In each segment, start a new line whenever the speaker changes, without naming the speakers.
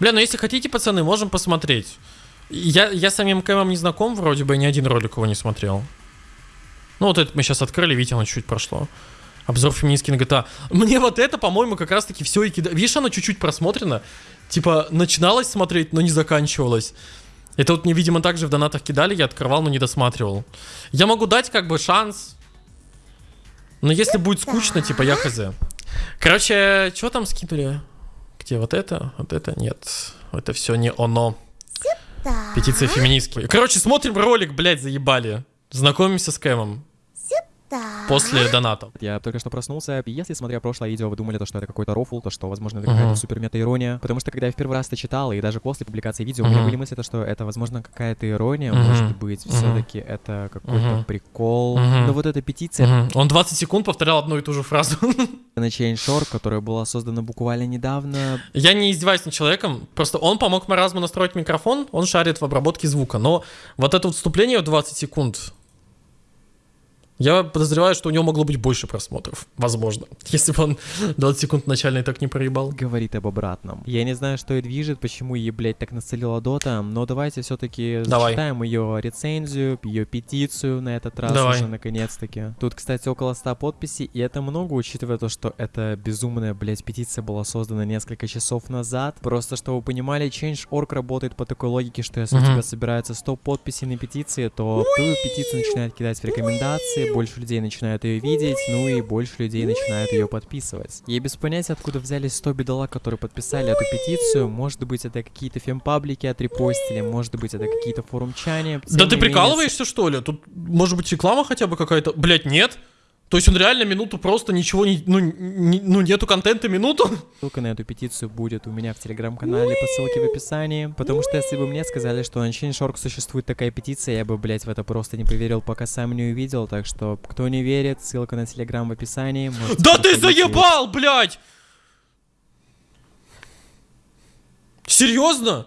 Бля, ну если хотите, пацаны, можем посмотреть. Я, я с самим Кэмом не знаком, вроде бы ни один ролик его не смотрел. Ну вот это мы сейчас открыли, видите, оно чуть прошло. Обзор феминистки на GTA. Мне вот это, по-моему, как раз-таки все и кидает. Видишь, оно чуть-чуть просмотрено. Типа, начиналось смотреть, но не заканчивалось. Это вот мне, видимо, также в донатах кидали, я открывал, но не досматривал. Я могу дать как бы шанс. Но если будет скучно, типа, я хз. Короче, что там скинули? Где вот это? Вот это? Нет. Это все не оно. Петиция феминистки. Короче, смотрим ролик, блядь, заебали. Знакомимся с Кэмом. После доната.
Я только что проснулся, и если, смотря прошлое видео, вы думали, то, что это какой-то рофл, то, что, возможно, это какая-то
Мгм.
супер мета-ирония, потому что, когда я в первый раз это читал, и даже после публикации видео, у меня были мысли, то, что это, возможно, какая-то ирония,
Мгм.
может быть, все-таки это какой-то прикол. Но вот эта петиция.
Он 20 секунд повторял одну и ту же фразу.
на Chainshore, которая была создана буквально недавно,
Я не издеваюсь над человеком, просто он помог Маразму настроить микрофон, он шарит в обработке звука, но вот это вот вступление в 20 секунд, я подозреваю, что у него могло быть больше просмотров, возможно, если бы он 20 секунд начальный так не проебал.
говорит об обратном. Я не знаю, что и движет, почему ей, блядь, так нацелила Дота, но давайте все-таки зачитаем ее рецензию, ее петицию на этот раз
Давай.
уже наконец-таки. Тут, кстати, около 100 подписей, и это много, учитывая то, что эта безумная, блядь, петиция была создана несколько часов назад. Просто, чтобы вы понимали, Change.org работает по такой логике, что если у тебя собирается 100 подписей на петиции, то твою петицию начинают кидать в рекомендации, больше людей начинают ее видеть, ну и больше людей начинают ее подписывать. Я без понятия, откуда взялись 100 бедолаг, которые подписали эту петицию. Может быть, это какие-то фемпаблики отрепостили, может быть, это какие-то форумчане.
Да ты прикалываешься, что ли? Тут, может быть, реклама хотя бы какая-то? Блять, нет? То есть он реально минуту просто ничего не... Ну, не- ну нету контента минуту?
Ссылка на эту петицию будет у меня в телеграм-канале по ссылке в описании. Потому что если бы мне сказали, что на Change.org существует такая петиция, я бы, блять, в это просто не поверил, пока сам не увидел. Так что, кто не верит, ссылка на телеграм в описании. можете
Да ты заебал, блядь! Серьезно?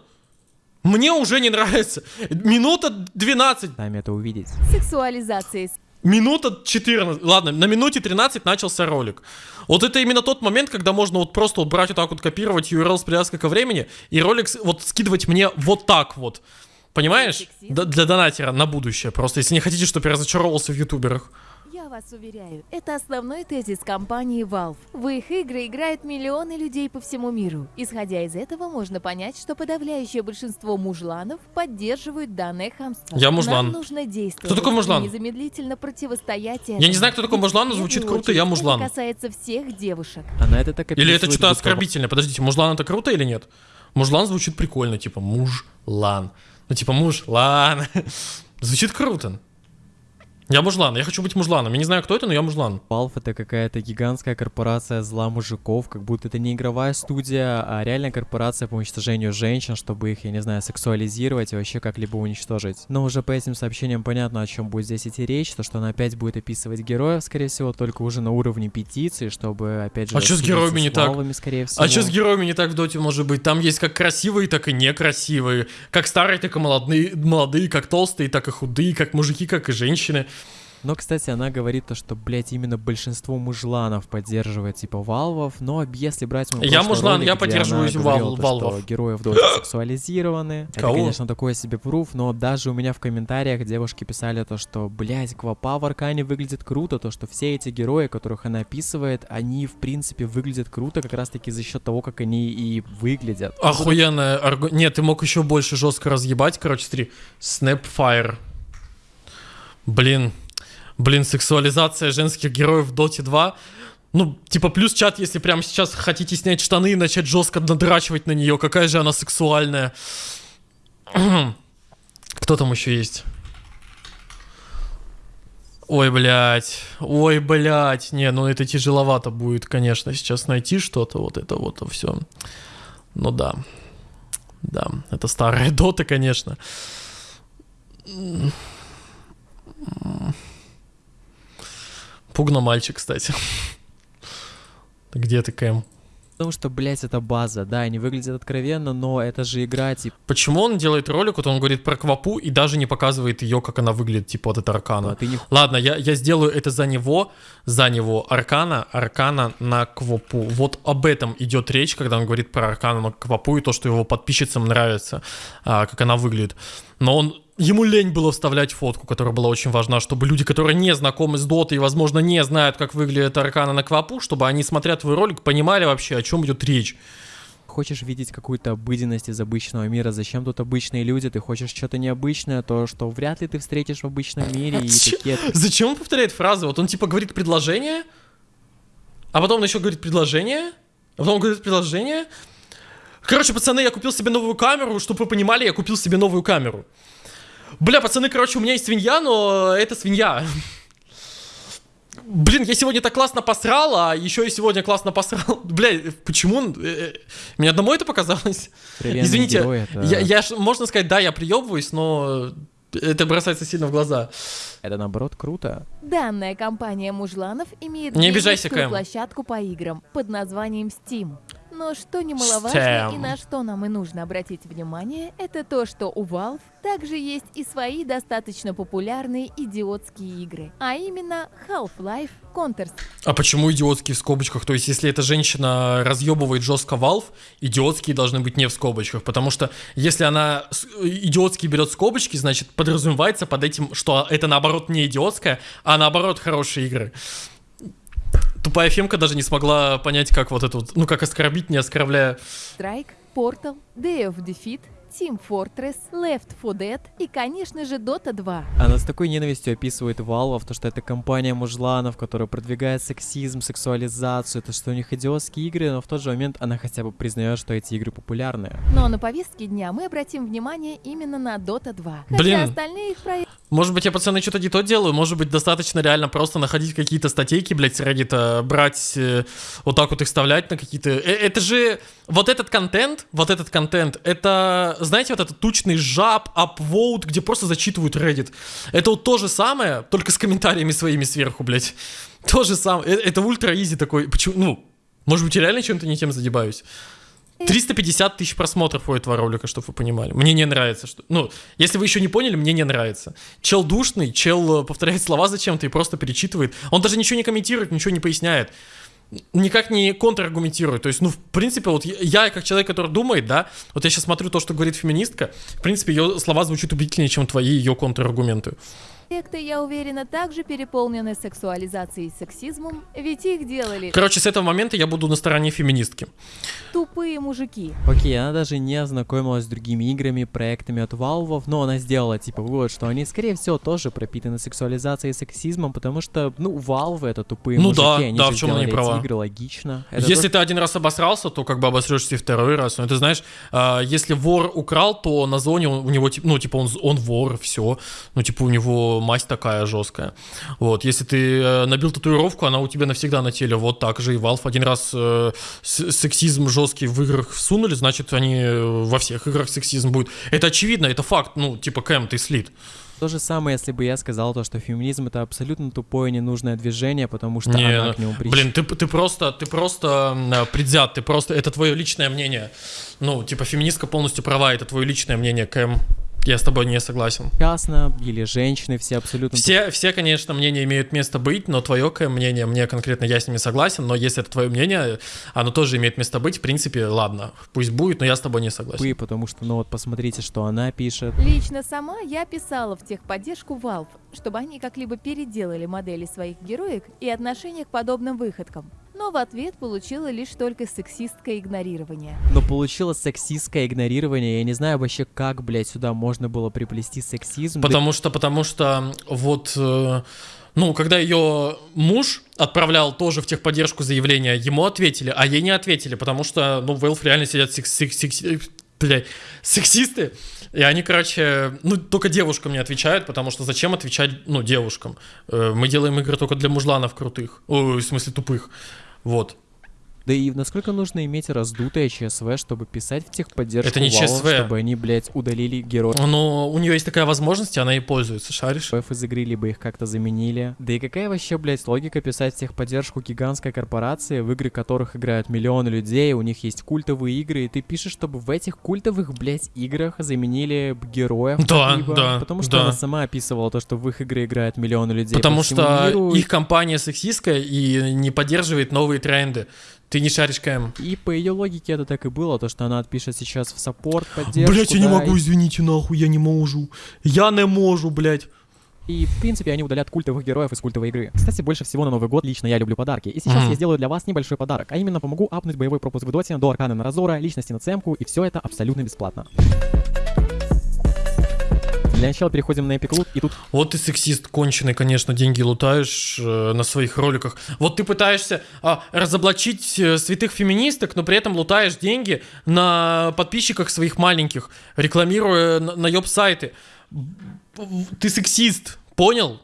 Мне уже не нравится. Минута 12.
Сами это увидеть.
Сексуализации
Минута 14. Ладно, на минуте 13 начался ролик. Вот это именно тот момент, когда можно вот просто вот брать вот так вот, копировать URL с привязкой ко времени, и ролик вот скидывать мне вот так вот. Понимаешь? Д- для донатера на будущее. Просто если не хотите, чтобы я разочаровался в ютуберах.
Вас уверяю, это основной тезис компании Valve. В их игры играют миллионы людей по всему миру. Исходя из этого, можно понять, что подавляющее большинство мужланов поддерживают данное хамство.
Я мужлан.
Нам нужно действовать.
Кто такой мужлан?
Незамедлительно противостоять
Я не знаю, кто такой мужлан, но звучит круто, я мужлан.
Это касается всех девушек.
Она это так
Или это что-то оскорбительное? Подождите, мужлан это круто или нет? Мужлан звучит прикольно, типа мужлан. Ну типа мужлан. Звучит круто. Я мужлан, я хочу быть мужланом. Я не знаю, кто это, но я мужлан.
Valve это какая-то гигантская корпорация зла мужиков, как будто это не игровая студия, а реальная корпорация по уничтожению женщин, чтобы их, я не знаю, сексуализировать и вообще как-либо уничтожить. Но уже по этим сообщениям понятно, о чем будет здесь идти речь, то что она опять будет описывать героев, скорее всего, только уже на уровне петиции, чтобы, опять же,
А чё с героями не так?
скорее всего.
А что с героями не так в доте может быть? Там есть как красивые, так и некрасивые. Как старые, так и молодые, молодые, как толстые, так и худые, как мужики, как и женщины.
Но, кстати, она говорит то, что, блядь, именно большинство мужланов поддерживает, типа, валвов, но если брать
Я мужлан,
ролик,
я поддерживаю вал- валвов.
что герои в доте сексуализированы, это,
Кого?
конечно, такой себе пруф, но даже у меня в комментариях девушки писали то, что, блядь, Квапа в Аркане выглядит круто, то, что все эти герои, которых она описывает, они, в принципе, выглядят круто как раз-таки за счет того, как они и выглядят.
Охуенная аргу... Нет, ты мог еще больше жестко разъебать. Короче, смотри. Snapfire. Блин. Блин, сексуализация женских героев в Доте 2. Ну, типа, плюс чат, если прямо сейчас хотите снять штаны и начать жестко надрачивать на нее. Какая же она сексуальная. Кто там еще есть? Ой, блядь. Ой, блядь. Не, ну это тяжеловато будет, конечно, сейчас найти что-то. Вот это вот все. Ну да. Да, это старая дота, конечно. Пугно мальчик, кстати. Где ты, Кэм?
Потому что, блядь, это база, да, они выглядят откровенно, но это же игра, типа,
Почему он делает ролик, вот он говорит про Квапу и даже не показывает ее, как она выглядит, типа вот эта Аркана.
а ты не
Ладно, я, я сделаю это за него, за него. Аркана, Аркана на Квапу. Вот об этом идет речь, когда он говорит про Аркана на Квапу и то, что его подписчицам нравится, а, как она выглядит. Но он Ему лень было вставлять фотку, которая была очень важна, чтобы люди, которые не знакомы с Дотой и, возможно, не знают, как выглядит Аркана на Квапу, чтобы они, смотря твой ролик, понимали вообще, о чем идет речь.
хочешь видеть какую-то обыденность из обычного мира, зачем тут обычные люди, ты хочешь что-то необычное, то, что вряд ли ты встретишь в обычном мире, и
Чё?
такие...
Зачем он повторяет фразы? Вот он типа говорит предложение, а потом он еще говорит предложение, а потом он говорит предложение. Короче, пацаны, я купил себе новую камеру, чтобы вы понимали, я купил себе новую камеру. Бля, пацаны, короче, у меня есть свинья, но это свинья. Блин, я сегодня так классно посрал, а еще и сегодня классно посрал. Бля, почему? э, э, Мне одному это показалось?
откровенные
Извините,
герои, это,
Я, я можно сказать, да, я приебываюсь, но это бросается сильно в глаза.
это наоборот круто.
Данная компания мужланов имеет
Не обижайся,
площадку по играм под названием Steam. Но что немаловажно
Steam.
и на что нам и нужно обратить внимание, это то, что у Valve также есть и свои достаточно популярные идиотские игры, а именно Half-Life, Counter
А почему идиотские в скобочках? То есть, если эта женщина разъебывает жестко Valve, идиотские должны быть не в скобочках. Потому что если она с- идиотский берет скобочки, значит, подразумевается под этим, что это наоборот не идиотская, а наоборот хорошие игры. Тупая Фемка даже не смогла понять, как вот это вот, ну, как оскорбить, не оскорбляя.
Strike, Portal, Day of Defeat, Team Fortress, Left 4 Dead и, конечно же, Dota 2.
Она с такой ненавистью описывает Valve, то что это компания мужланов, которая продвигает сексизм, сексуализацию, то что у них идиотские игры, но в тот же момент она хотя бы признает, что эти игры популярные.
Но на повестке дня мы обратим внимание именно на Dota 2.
Блин.
Хотя остальные их проекты
Может быть, я, пацаны, что-то не то делаю. Может быть, достаточно реально просто находить какие-то статейки, блядь, с Reddit, брать, э, вот так вот их вставлять на какие-то... Э, это же... Вот этот контент, вот этот контент, это, знаете, вот этот тучный жаб, upvote, где просто зачитывают Reddit. Это вот то же самое, только с комментариями своими сверху, блядь. То же самое. Э, Это ультра изи такой. Почему? Ну, может быть, я реально чем-то не тем задебаюсь. 350 тысяч просмотров у этого ролика, чтобы вы понимали. Мне не нравится. Что... Ну, если вы еще не поняли, мне не нравится. Чел душный, чел э, повторяет слова зачем-то и просто перечитывает. Он даже ничего не комментирует, ничего не поясняет. Никак не контраргументирует. То есть, ну, в принципе, вот я, как человек, который думает, да, вот я сейчас смотрю то, что говорит феминистка, в принципе, ее слова звучат убедительнее, чем твои ее контраргументы.
Проекты, я уверена, также переполнены сексуализацией и сексизмом, ведь их делали
Короче, с этого момента я буду на стороне феминистки.
тупые мужики.
Окей, она даже не ознакомилась с другими играми, проектами от Valve, но она сделала типа вывод, что они, скорее всего, тоже пропитаны сексуализацией и сексизмом, потому что, ну, Valve это тупые
Ну
мужики,
да,
они
да,
же
в
сделали эти
права.
игры, логично. Это
если
то,
ты один раз обосрался, то как бы обосрешься и второй раз. Но ты знаешь, а, если вор украл, то на зоне у у него, ну, типа, он, он вор, все. Ну, типа, у него масть такая жесткая. Вот, если ты э, набил татуировку, она у тебя навсегда на теле. Вот так же и Valve один раз э, сексизм жесткий в играх всунули, значит, они э, во всех играх сексизм будет. Это очевидно, это факт. Ну, типа, Кэм, ты слит.
то же самое, если бы я сказал то, что феминизм это абсолютно тупое ненужное движение, потому что
Не,
она
ну,
к нему прич-
Блин, ты, ты просто, ты просто э, предвзят, ты просто, это твое личное мнение. Ну, типа, феминистка полностью права, это твое личное мнение, Кэм. Я с тобой не согласен.
Ясно, или женщины все абсолютно
Все, все, конечно, мнения имеют место быть, но твое мнение, мне конкретно, я с ними согласен, но если это твое мнение, оно тоже имеет место быть, в принципе, ладно, пусть будет, но я с тобой не согласен.
тупые, потому что, ну вот посмотрите, что она пишет.
Лично сама я писала в техподдержку Valve, чтобы они как-либо переделали модели своих героек и отношение к подобным выходкам. Но в ответ получила лишь только сексистское игнорирование.
Но получилось сексистское игнорирование. Я не знаю вообще, как, блядь, сюда можно было приплести сексизм. Да
Потому что, потому что вот, э, ну, когда ее муж отправлял тоже в техподдержку заявление, ему ответили, а ей не ответили, потому что, ну, в Valve реально сидят секс, секс- секс- э, бля, сексисты, и они, короче, ну, только девушкам не отвечают, потому что зачем отвечать, ну, девушкам? Э, Мы делаем игры только для мужланов крутых, ой, в смысле тупых, вот.
Да и насколько нужно иметь раздутое ЧСВ, чтобы писать в техподдержку
Это не
Valve,
ЧСВ.
чтобы они, блядь, удалили героев
Но у нее есть такая возможность, и она ей пользуется, шаришь?
из игры, либо их как-то заменили. Да и какая вообще, блядь, логика писать в техподдержку гигантской корпорации, в игры которых играют миллионы людей, у них есть культовые игры, и ты пишешь, чтобы в этих культовых, блядь, играх заменили героев.
Да, да,
Потому что
да.
она сама описывала то, что в их игры играют миллионы людей
Потому
по
что
миру,
их компания сексистская и не поддерживает новые тренды. Ты не шаришь КМ.
И по ее логике это так и было, то, что она отпишет сейчас в саппорт, поддержку,
Блять, я не
да,
могу, извините, нахуй, я не могу. Я не могу, блять.
И, в принципе, они удалят культовых героев из культовой игры. Кстати, больше всего на Новый год лично я люблю подарки. И сейчас
Мгм.
я сделаю для вас небольшой подарок, а именно помогу апнуть боевой пропуск в доте до Аркана на Разора, личности на цемку, и все это абсолютно бесплатно. Для начала переходим на Epic Loot, и тут
Вот ты сексист конченый, конечно, деньги лутаешь э, на своих роликах. Вот ты пытаешься а, разоблачить э, святых феминисток, но при этом лутаешь деньги на подписчиках своих маленьких, рекламируя на, наеб сайты. Ты сексист, понял?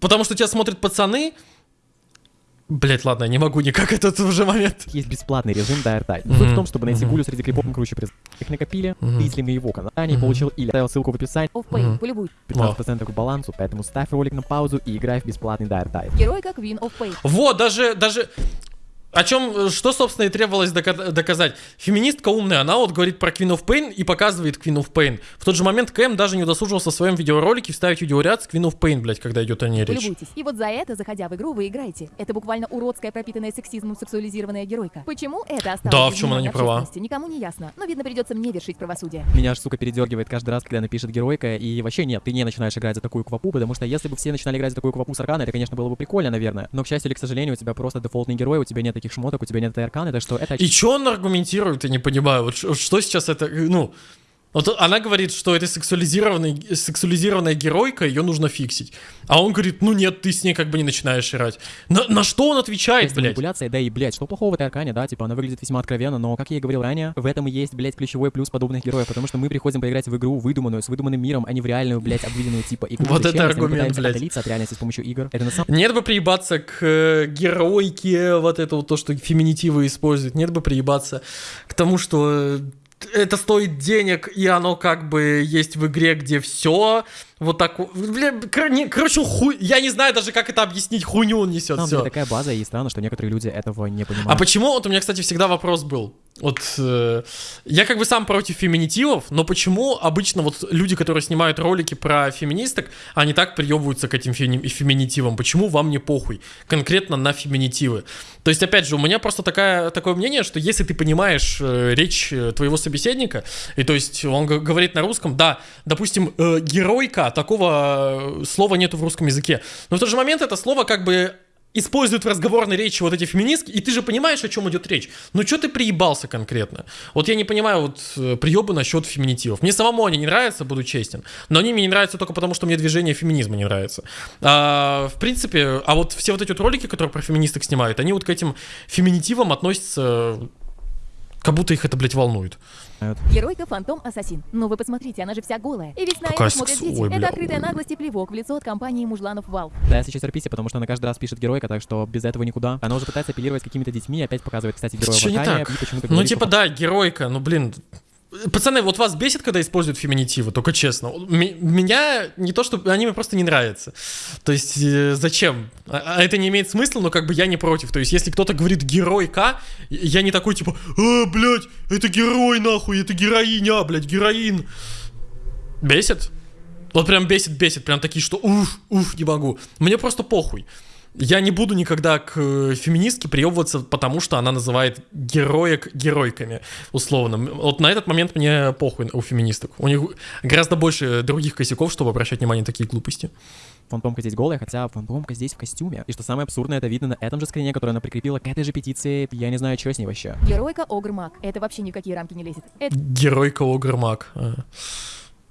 Потому что тебя смотрят пацаны. Блять, ладно, я не могу никак этот уже момент.
есть бесплатный режим Dire Tide.
Мгм.
Суть в том, чтобы найти
Мгм.
гулю среди клипов круче приз. Их накопили,
Мгм.
ты если на его канале
Мгм.
получил или оставил ссылку в описании,
Мгм.
полюбуй.
15% к балансу, поэтому ставь ролик на паузу и играй в бесплатный Dire Tide.
Герой как Вин оффпей.
Вот, даже, даже... О чем, что, собственно, и требовалось дока- доказать. Феминистка умная, она вот говорит про Queen of Pain и показывает Queen of Pain. В тот же момент Кэм даже не удосужился в своем видеоролике вставить видеоряд с Queen of Pain, блядь, когда идет о ней речь.
Полюбуйтесь. И вот за это, заходя в игру, вы играете. Это буквально уродская, пропитанная сексизмом сексуализированная геройка. Почему это осталось
Да, в чем она не права?
Никому не ясно. Но, видно, придется мне вершить правосудие.
Меня аж, сука, передергивает каждый раз, когда напишет геройка, и вообще нет, ты не начинаешь играть за такую квапу, потому что если бы все начинали играть за такую квапу с Аркана, это, конечно, было бы прикольно, наверное. Но, к счастью или к сожалению, у тебя просто дефолтный герой, у тебя нет таких шмоток, у тебя нет этой Арканы, так что это
И что он аргументирует, я не понимаю. Вот что сейчас это, ну... Вот она говорит, что это сексуализированная, сексуализированная геройка, ее нужно фиксить. А он говорит, ну нет, ты с ней как бы не начинаешь играть. На, на что он отвечает,
часть
блядь?
манипуляция, да и, блядь, что плохого в этой Аркане, да, типа, она выглядит весьма откровенно, но, как я и говорил ранее, в этом и есть, блядь, ключевой плюс подобных героев, потому что мы приходим поиграть в игру выдуманную, с выдуманным миром, а не в реальную, блядь, обыденную, типа, игру.
Вот это аргумент, блядь.
от реальности с помощью игр? Это на самом
Нет бы приебаться к э, геройке, вот это вот то, что феминитивы используют. Нет бы приебаться к тому, что э, это стоит денег, и оно как бы есть в игре, где все вот так... Бля, короче, хуй... Я не знаю даже, как это объяснить. Хуйню он несет,
деле такая база, и странно, что некоторые люди этого не понимают.
А почему, вот у меня, кстати, всегда вопрос был. Вот э, я как бы сам против феминитивов, но почему обычно вот люди, которые снимают ролики про феминисток, они так приебываются к этим феми- феминитивам? Почему вам не похуй? Конкретно на феминитивы. То есть, опять же, у меня просто такая, такое мнение, что если ты понимаешь э, речь э, твоего собеседника, и то есть он говорит на русском, да, допустим, э, геройка, такого э, слова нету в русском языке, но в тот же момент это слово как бы используют в разговорной речи вот эти феминистки, и ты же понимаешь, о чем идет речь. Ну что ты приебался конкретно? Вот я не понимаю вот э, приебы насчет феминитивов. Мне самому они не нравятся, буду честен, но они мне не нравятся только потому, что мне движение феминизма не нравится. А, в принципе, а вот все вот эти вот ролики, которые про феминисток снимают, они вот к этим феминитивам относятся, как будто их это, блядь, волнует.
Геройка Фантом Ассасин. Ну вы посмотрите, она же вся голая. И ведь на
Какая
это смотрят дети.
ой,
это открытая наглость и плевок в лицо от компании мужланов Valve.
Да, я сейчас терпите, потому что она каждый раз пишет геройка, так что без этого никуда. Она уже пытается апеллировать какими-то детьми, опять показывает, кстати, героя
Чё
в
не
Аркане,
так? Ну типа
что
да, геройка, ну блин, Пацаны, вот вас бесит, когда используют феминитивы, только честно. Меня не то, что они мне просто не нравятся. То есть э, зачем? А а это не имеет смысла, но как бы я не против. То есть если кто-то говорит геройка, я не такой типа, а, блядь, это герой нахуй, это героиня, блядь, героин. Бесит? Вот прям бесит, бесит, прям такие, что уф, уф, не могу. Мне просто похуй. Я не буду никогда к э, феминистке приебываться, потому что она называет героек геройками, условно. Вот на этот момент мне похуй у феминисток. У них гораздо больше других косяков, чтобы обращать внимание на такие глупости.
Фантомка здесь голая, хотя Фантомка здесь в костюме. И что самое абсурдное, это видно на этом же скрине, который она прикрепила к этой же петиции. Я не знаю, что с ней вообще.
Геройка Огр Маг. Это вообще ни в какие рамки не лезет. Это
Геройка Огрмак. А.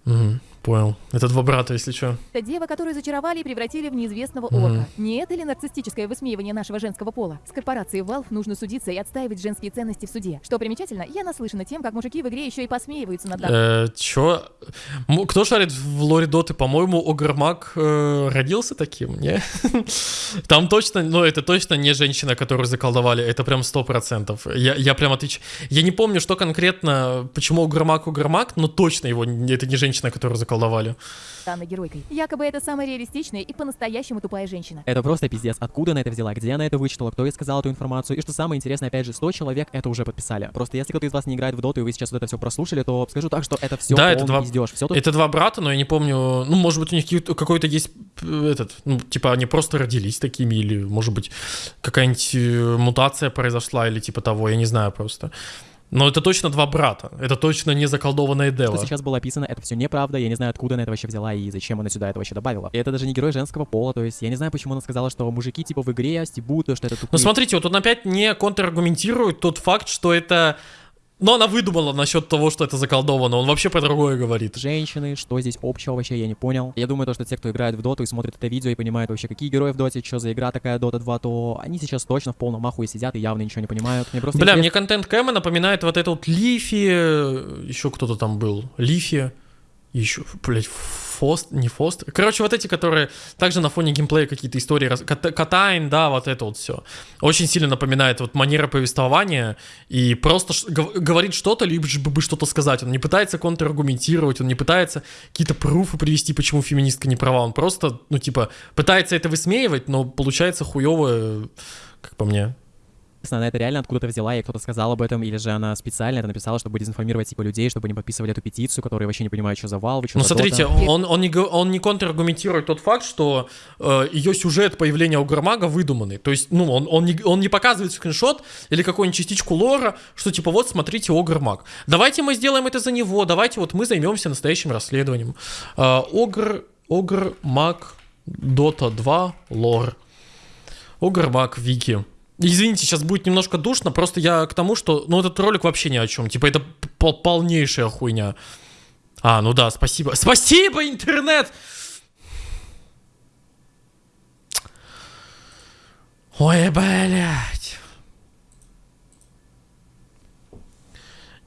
Мгм. Понял. Это два брата, если что.
Это дева, которую зачаровали и превратили в неизвестного
Мгм.
орка. Не это ли нарциссическое высмеивание нашего женского пола? С корпорацией Valve нужно судиться и отстаивать женские ценности в суде. Что примечательно, я наслышана тем, как мужики в игре еще и посмеиваются над.
Э, чё? Кто шарит в лоре доты? По-моему, Огрмак э, родился таким, не? Там точно, ну это точно не женщина, которую заколдовали, это прям сто процентов. Я, я прям отвечаю. Я не помню, что конкретно, почему Огрмак Огрмак, но точно его, это не женщина, которую заколдовали.
Данной геройкой. Якобы это самая реалистичная и по-настоящему тупая женщина.
Это просто пиздец. Откуда она это взяла? Где она это вычитала? Кто ей сказал эту информацию? И что самое интересное, опять же, 100 человек это уже подписали. Просто если кто-то из вас не играет в доту, и вы сейчас вот это все прослушали, то скажу так, что это все
Да, это два-
пиздеж. Все
Это два брата, но я не помню, ну, может быть, у них какой-то есть э, этот, ну, типа, они просто родились такими, или, может быть, какая-нибудь э, мутация произошла, или типа того, я не знаю просто. Но это точно два брата, это точно не заколдованная
что
Дева.
сейчас было описано, это все неправда, я не знаю, откуда она это вообще взяла и зачем она сюда это вообще добавила. И это даже не герой женского пола, то есть я не знаю, почему она сказала, что мужики типа в игре стебут, что это тупые.
Ну, смотрите, вот он опять не контраргументирует тот факт, что это... Ну, она выдумала насчет того, что это заколдовано, он вообще про другое говорит.
женщины, что здесь общего вообще, я не понял. Я думаю, то, что те, кто играет в доту и смотрит это видео и понимают вообще, какие герои в доте, что за игра такая Дота 2, то они сейчас точно в полном ахуе сидят и явно ничего не понимают. Мне просто
Бля,
интересно-
мне контент Кэма напоминает вот это вот Лифи, еще кто-то там был, Лифи, еще, блядь, Фост, не Фост. Короче, вот эти, которые также на фоне геймплея какие-то истории, Катайн, да, вот это вот все. Очень сильно напоминает вот манера повествования и просто говорит что-то, лишь бы что-то сказать. Он не пытается контраргументировать, он не пытается какие-то пруфы привести, почему феминистка не права. Он просто, ну, типа, пытается это высмеивать, но получается хуево, как по мне.
Она это реально откуда-то взяла, и кто-то сказал об этом, или же она специально это написала, чтобы дезинформировать типа людей, чтобы они подписывали эту петицию, которые вообще не понимают, что за Valve, что
Ну, смотрите,
Dota.
он, он, не, он не контраргументирует тот факт, что э, ее сюжет появления Угромага выдуманный. То есть, ну, он, он, не, он не показывает скриншот или какую-нибудь частичку лора, что типа, вот, смотрите, Огрмаг. Давайте мы сделаем это за него, давайте вот мы займемся настоящим расследованием. Э, Огр, Огрмаг, Дота 2, лор. Огрмаг, Вики. Извините, сейчас будет немножко душно, просто я к тому, что, ну, этот ролик вообще ни о чем. Типа, это п- полнейшая хуйня. А, ну да, спасибо. Спасибо, интернет! Ой, блядь.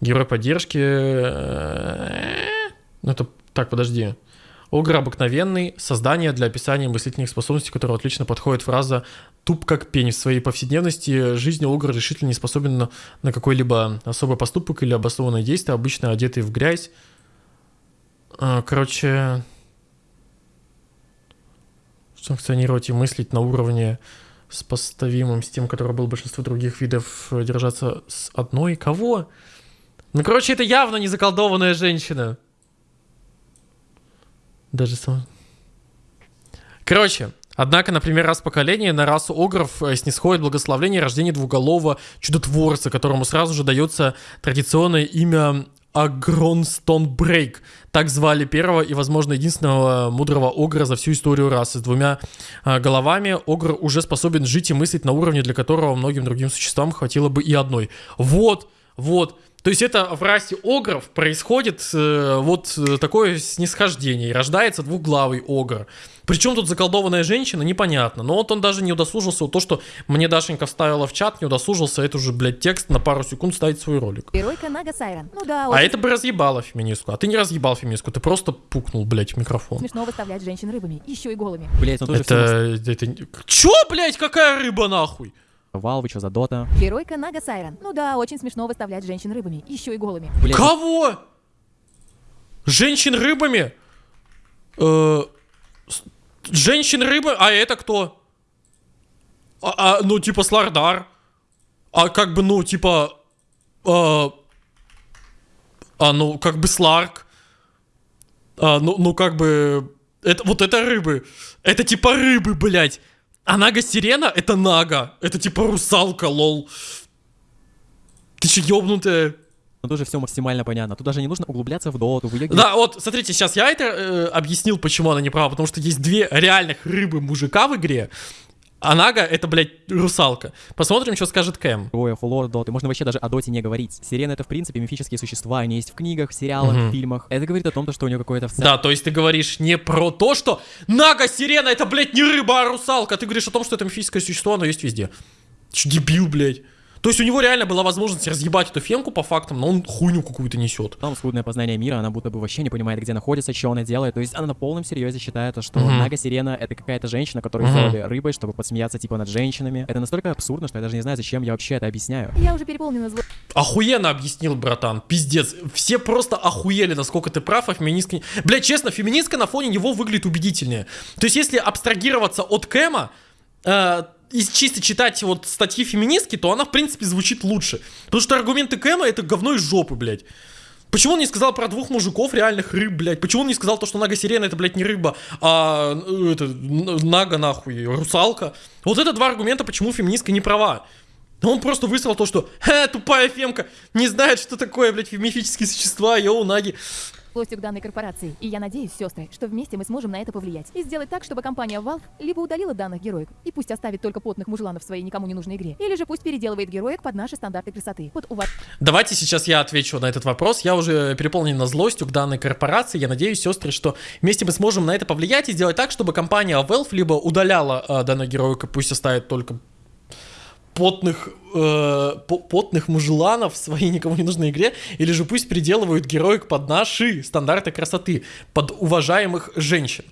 Герой поддержки. э, Ну это... Так, подожди. Огр обыкновенный. Создание для описания мыслительных способностей, которого отлично подходит фраза «туп как пень». В своей повседневности жизни Огр решительно не способен на, на какой-либо особый поступок или обоснованное действие, обычно одетый в грязь. А, Короче, санкционировать и мыслить на уровне сопоставимым с тем, который был большинство других видов, э, держаться с одной. Кого? Ну, короче, это явно не заколдованная женщина. Даже сам... Короче, однако, например, раз поколение на расу огров э, снисходит благословление рождения двуголового чудотворца, которому сразу же дается традиционное имя Агронстон Брейк. Так звали первого и, возможно, единственного мудрого огра за всю историю расы. С двумя а, головами огр уже способен жить и мыслить на уровне, для которого многим другим существам хватило бы и одной. Вот, вот. То есть это в расе огров происходит э, вот э, такое снисхождение, и рождается двухглавый огр. Причем тут заколдованная женщина, непонятно. Но вот он даже не удосужился, вот то, что мне Дашенька вставила в чат, не удосужился это уже, блядь, текст на пару секунд ставить свой ролик.
Геройка Нага Сайрон. Ну да,
А это бы разъебало феминистку. А ты не разъебал феминистку, ты просто пукнул, блядь, в микрофон.
смешно выставлять женщин рыбами, еще и голыми.
Блять, ну тоже
Это, это... Чё, блядь, какая рыба, нахуй?
Valve, что за Дота.
Геройка Нага Сайрон. Ну да, очень смешно выставлять женщин рыбами, еще и голыми.
Блять,
Кого? Женщин рыбами? Э, женщин рыбы? А это кто? А, а, ну, типа Слардар. А как бы, ну, типа... э, а, ну, как бы Сларк. А, ну, ну, как бы... Это, вот это рыбы. Это типа рыбы, блядь. А Нага Сирена это Нага. Это типа русалка, лол. Ты че, ёбнутая?
ну тоже все максимально понятно. Тут даже не нужно углубляться в доту, в ее
Да, вот, смотрите, сейчас я это э, объяснил, почему она не права, потому что есть две реальных рыбы мужика в игре, А Нага это, блядь, русалка. Посмотрим, что скажет Кэм.
героев, лор Доты. Можно вообще даже о Доте не говорить. Сирены это, в принципе, мифические существа. Они есть в книгах, в сериалах,
Мгм.
в фильмах. Это говорит о том, что у него какое-то
Да, то есть ты говоришь не про то, что Нага сирена это, блядь, не рыба, а русалка. Ты говоришь о том, что это мифическое существо, оно есть везде. Че, дебил, блядь. То есть у него реально была возможность разъебать эту фемку по фактам, но он хуйню какую-то несет.
Там скудное познание мира, она будто бы вообще не понимает, где находится, что она делает. То есть она на полном серьезе считает, то, что
Мгм.
Нага Сирена это какая-то женщина, которую
Мгм.
сделали рыбой, чтобы подсмеяться типа над женщинами. Это настолько абсурдно, что я даже не знаю, зачем я вообще это объясняю.
Я уже переполнена зло...
Охуенно объяснил, братан. Пиздец. Все просто охуели, насколько ты прав, а феминистка... Блядь, честно, феминистка на фоне него выглядит убедительнее. То есть, если абстрагироваться от Кэма, э, и чисто читать вот статьи феминистки, то она, в принципе, звучит лучше. Потому что аргументы Кэма это говно из жопы, блядь. Почему он не сказал про двух мужиков, реальных рыб, блядь? Почему он не сказал то, что Нага Сирена это, блядь, не рыба, а э, это, Нага, нахуй, русалка? Вот это два аргумента, почему феминистка не права. Он просто высрал то, что «Ха, тупая фемка, не знает, что такое, блядь, мифические существа, йоу, наги.
Злостью к данной корпорации. И я надеюсь, сестры, что вместе мы сможем на это повлиять. И сделать так, чтобы компания Valve либо удалила данных героек, и пусть оставит только потных мужланов в своей никому не нужной игре, или же пусть переделывает героек под наши стандарты красоты. Под уваж...
Давайте сейчас я отвечу на этот вопрос. Я уже переполнен злостью к данной корпорации. Я надеюсь, сестры, что вместе мы сможем на это повлиять и сделать так, чтобы компания Valve либо удаляла э, данную героику, пусть оставит только потных, э, по- потных мужланов в своей никому не нужной игре, или же пусть переделывают героик под наши стандарты красоты, под уважаемых женщин.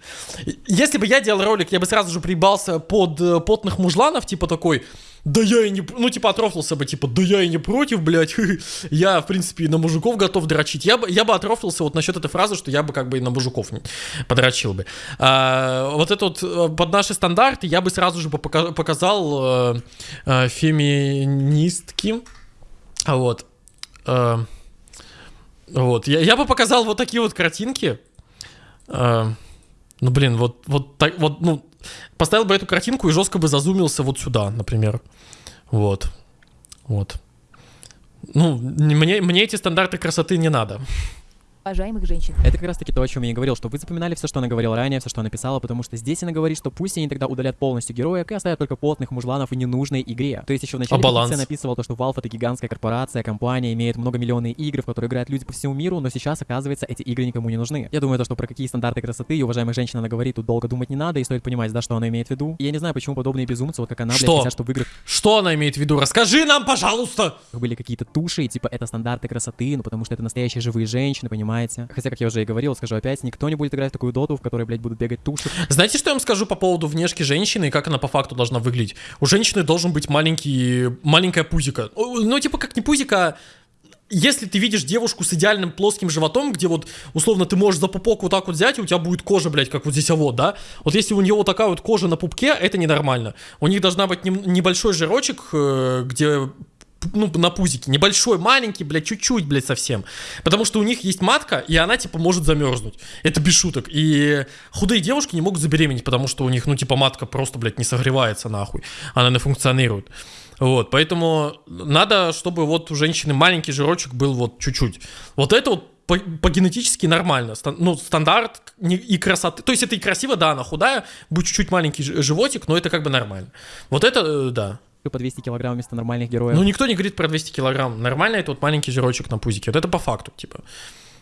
Если бы я делал ролик, я бы сразу же прибался под э, потных мужланов, типа такой, да я и не... п-» Ну, типа, отрофлился бы, типа, да я и не против, блядь. Я, в принципе, и на мужиков готов дрочить. Я бы, я бы отрофлился вот насчет этой фразы, что я бы как бы и на мужиков подрочил бы. А, вот это вот э, под наши стандарты я бы сразу же пока- показал э, э, феминистки. А Вот. Э, вот. Я, я бы показал вот такие вот картинки. Э, ну, блин, вот, вот так, вот, ну, поставил бы эту картинку и жестко бы зазумился вот сюда, например. Вот. Вот. Ну, не- мне, мне эти стандарты красоты не надо.
Уважаемых женщин.
Это как раз таки то, о чем я и говорил, что вы запоминали все, что она говорила ранее, все, что она писала, потому что здесь она говорит, что пусть они тогда удалят полностью героек и оставят только потных мужланов и ненужной игре. То есть еще в начале
А
петиция написывал то, что Valve это гигантская корпорация, компания, имеет многомиллионные игры, в которые играют люди по всему миру, но сейчас, оказывается, эти игры никому не нужны. Я думаю, то, что про какие стандарты красоты и уважаемых женщин она говорит, тут долго думать не надо, и стоит понимать, да, что она имеет в виду. И я не знаю, почему подобные безумцы, вот как она, блядь,
Что?
хотят, чтобы в играх
Что она имеет в виду? Расскажи нам, пожалуйста!
были какие-то туши, и типа это стандарты красоты, ну потому что это настоящие живые женщины, понимаете? Хотя, как я уже и говорил, скажу опять, никто не будет играть в такую доту, в которой, блядь, будут бегать туши.
Знаете, что я вам скажу по поводу внешки женщины и как она по факту должна выглядеть? У женщины должен быть маленький, маленькая пузика. Ну, типа как не пузика, если ты видишь девушку с идеальным плоским животом, где вот, условно, ты можешь за пупок вот так вот взять, и у тебя будет кожа, блядь, как вот здесь а вот, да? Вот если у нее вот такая вот кожа на пупке, это ненормально. У них должна быть небольшой жирочек, э, где ну, на пузике. Небольшой, маленький, блядь, чуть-чуть, блядь, совсем. Потому что у них есть матка, и она, типа, может замерзнуть. Это без шуток. И худые девушки не могут забеременеть, потому что у них, ну, типа, матка просто, блядь, не согревается нахуй. Она не функционирует. Вот, поэтому надо, чтобы вот у женщины маленький жирочек был вот чуть-чуть. Вот это вот по, по генетически нормально. Стан- ну, стандарт не- и красоты. То есть это и красиво, да, она худая, будет чуть-чуть маленький животик, но это как бы нормально. Вот это, э, да.
По 200 килограмм вместо нормальных героев.
Ну, никто не говорит про 200 килограмм. Нормально это вот маленький жирочек на пузике. Вот это по факту, типа.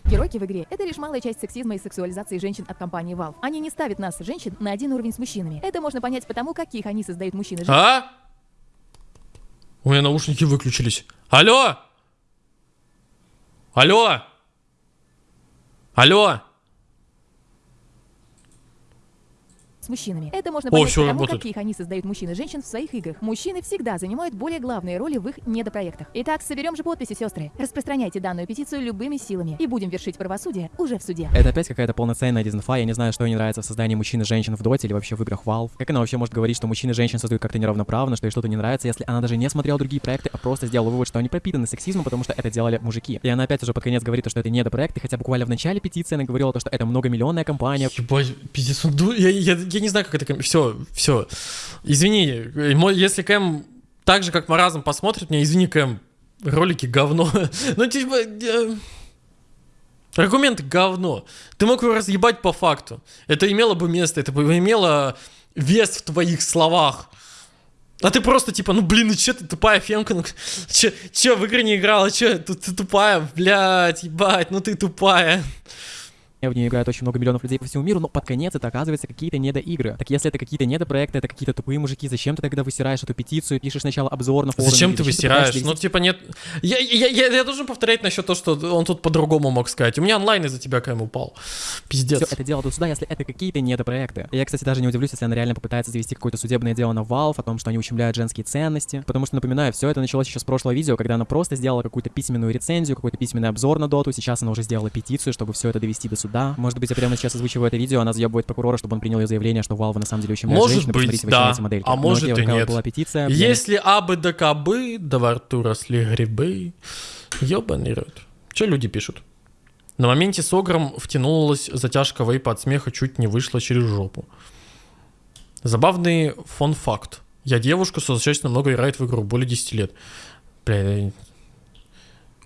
Геройки в игре — это лишь малая часть сексизма и сексуализации женщин от компании Valve. Они не ставят нас, женщин, на один уровень с мужчинами. Это можно понять потому, каких они создают мужчин и женщин.
А? У меня наушники выключились. Алло? Алло? Алло?
С мужчинами. Это можно
О,
понять
всё
потому,
работает.
каких они создают мужчин и женщин в своих играх. Мужчины всегда занимают более главные роли в их недопроектах. Итак, соберем же подписи, сестры. Распространяйте данную петицию любыми силами и будем вершить правосудие уже в суде.
Это опять какая-то полноценная дизенфа, я не знаю, что ей нравится в создании мужчин и женщин в доте или вообще в играх Valve. Как она вообще может говорить, что мужчин и женщин создают как-то неравноправно, что ей что-то не нравится, если она даже не смотрела другие проекты, а просто сделала вывод, что они пропитаны сексизмом, потому что это делали мужики. И она опять уже под конец говорит, что это недопроекты, хотя буквально в начале петиции она говорила, то, что это многомиллионная компания,
Ебать, пиздец, он ду- я, я, я не знаю, как это... Все, все. Извини, э, если Кэм так же, как Маразм посмотрит меня, извини, Кэм, ролики говно. ну, типа... э, Аргумент говно. Ты мог его разъебать по факту. Это имело бы место, это бы имело вес в твоих словах. А ты просто типа, ну блин, ну че ты тупая фемка, ну че, че в игры не играла, че ты, ты тупая, блядь, ебать, ну ты тупая.
В нее играет очень много миллионов людей по всему миру, но под конец это оказывается какие-то недоигры. Так если это какие-то недопроекты, это какие-то тупые мужики, зачем ты тогда высираешь эту петицию, пишешь сначала обзор на форуме?
Зачем ты высираешь?
пытаешься
Ну, типа, нет... Я, я, я, я должен повторять насчет того, что он тут по-другому мог сказать. У меня онлайн из-за тебя КМ упал. Пиздец.
Все это дело тут сюда, если это какие-то недопроекты. Я, кстати, даже не удивлюсь, если она реально попытается завести какое-то судебное дело на Valve о том, что они ущемляют женские ценности. Потому что, напоминаю, все это началось еще с прошлого видео, когда она просто сделала какую-то письменную рецензию, какой-то письменный обзор на доту. Сейчас она уже сделала петицию, чтобы все это довести до суда. Может быть, я прямо сейчас озвучиваю это видео, она заебывает прокурора, чтобы он принял ее заявление, что Valve на самом деле ущемляет
Может
женщин.
быть, да.
эти.
А может
окей,
и нет.
была петиция.
Если абы да кабы, да во рту росли грибы, ёбаный рот. Че люди пишут? На моменте с Огром втянулась затяжка вейпа от смеха, чуть не вышла через жопу. Забавный фон-факт. Я девушка, что достаточно много играет в игру, более 10 лет. Бля,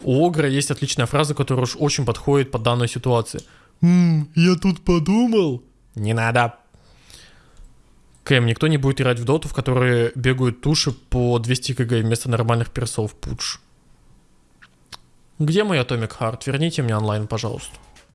у Огра есть отличная фраза, которая уж очень подходит под данную ситуацию. «М, я тут подумал. Не надо. Кэм, никто не будет играть в доту, в которой бегают туши по 200 кг вместо нормальных персов. Пудж. Где мой Atomic Heart? Верните мне онлайн, пожалуйста.